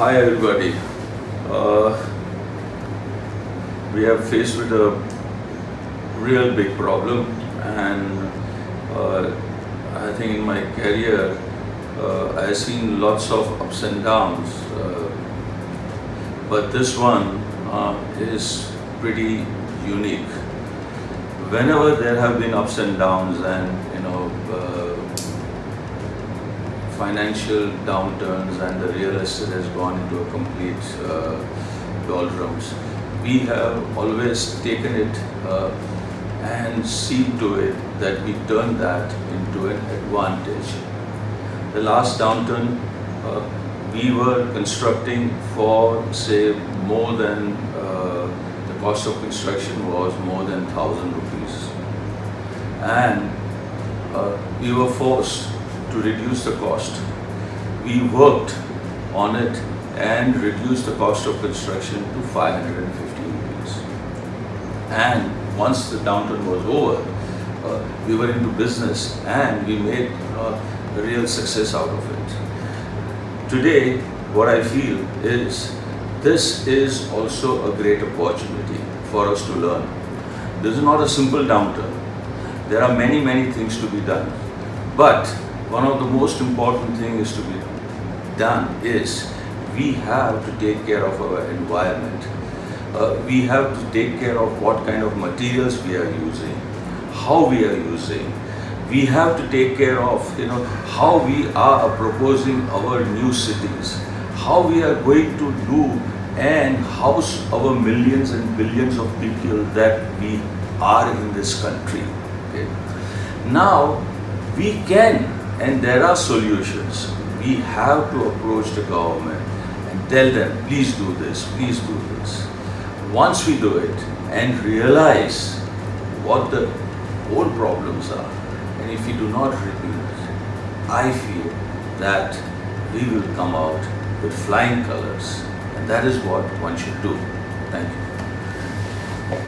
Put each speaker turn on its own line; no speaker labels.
Hi everybody. Uh, we are faced with a real big problem and uh, I think in my career uh, I have seen lots of ups and downs uh, but this one uh, is pretty unique. Whenever there have been ups and downs and financial downturns and the real estate has gone into a complete uh, doldrums, we have always taken it uh, and seen to it that we turn that into an advantage. The last downturn, uh, we were constructing for say more than uh, the cost of construction was more than thousand rupees, and uh, we were forced to reduce the cost. We worked on it and reduced the cost of construction to 550 rupees. And once the downturn was over, uh, we were into business and we made uh, a real success out of it. Today, what I feel is this is also a great opportunity for us to learn. This is not a simple downturn. There are many, many things to be done. But one of the most important things to be done is we have to take care of our environment. Uh, we have to take care of what kind of materials we are using, how we are using. We have to take care of you know how we are proposing our new cities, how we are going to do and house our millions and billions of people that we are in this country. Okay? Now we can and there are solutions. We have to approach the government and tell them, please do this, please do this. Once we do it and realize what the whole problems are, and if we do not reduce, I feel that we will come out with flying colors, and that is what one should do. Thank you.